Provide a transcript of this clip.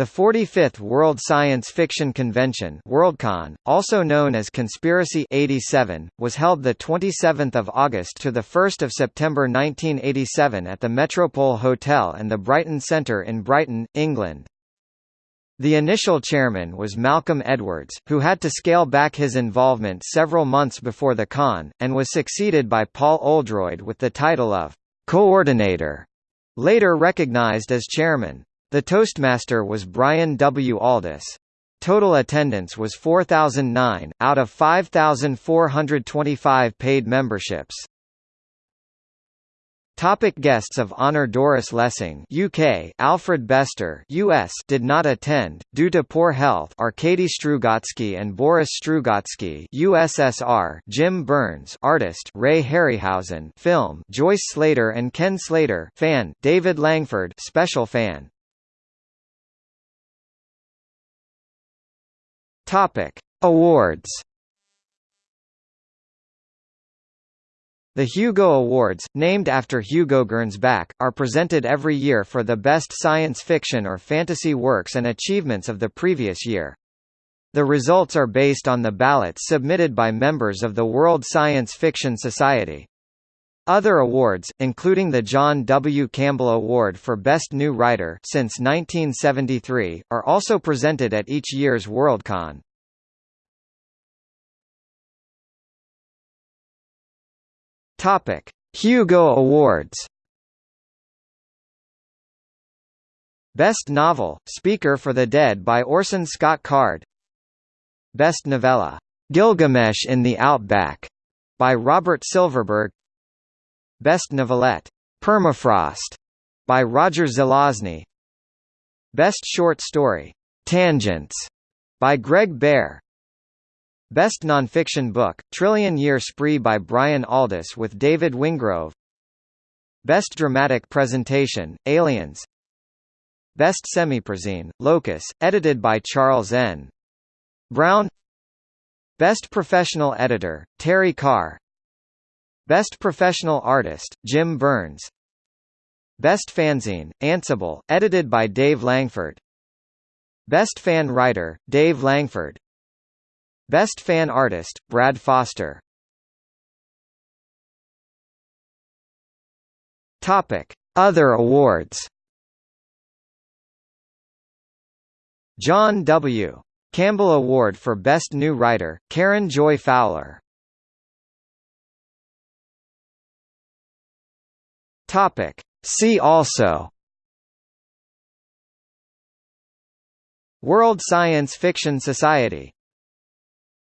The 45th World Science Fiction Convention Worldcon, also known as Conspiracy 87, was held 27 August to 1 September 1987 at the Metropole Hotel and the Brighton Centre in Brighton, England. The initial chairman was Malcolm Edwards, who had to scale back his involvement several months before the con, and was succeeded by Paul Oldroyd with the title of «coordinator», later recognised as chairman. The Toastmaster was Brian W. Aldiss. Total attendance was 4,009, out of 5,425 paid memberships. Topic guests of honor Doris Lessing UK Alfred Bester US did not attend due to poor health Arkady Strugatsky and Boris Strugatsky USSR Jim Burns artist Ray Harryhausen film Joyce Slater and Ken Slater fan David Langford special fan Topic: Awards. The Hugo Awards, named after Hugo Gernsback, are presented every year for the best science fiction or fantasy works and achievements of the previous year. The results are based on the ballots submitted by members of the World Science Fiction Society. Other awards, including the John W. Campbell Award for Best New Writer since 1973, are also presented at each year's Worldcon. Topic: Hugo Awards. Best Novel: Speaker for the Dead by Orson Scott Card. Best Novella: Gilgamesh in the Outback by Robert Silverberg. Best Novelette, Permafrost, by Roger Zelazny. Best Short Story, Tangents, by Greg Bear. Best Nonfiction Book, Trillion Year Spree by Brian Aldiss with David Wingrove Best Dramatic Presentation, Aliens Best Semiprozine, Locus, edited by Charles N. Brown Best Professional Editor, Terry Carr Best Professional Artist, Jim Burns. Best Fanzine, Ansible, edited by Dave Langford. Best Fan Writer, Dave Langford. Best Fan Artist, Brad Foster. Topic. Other awards. John W. Campbell Award for Best New Writer, Karen Joy Fowler Topic. See also World Science Fiction Society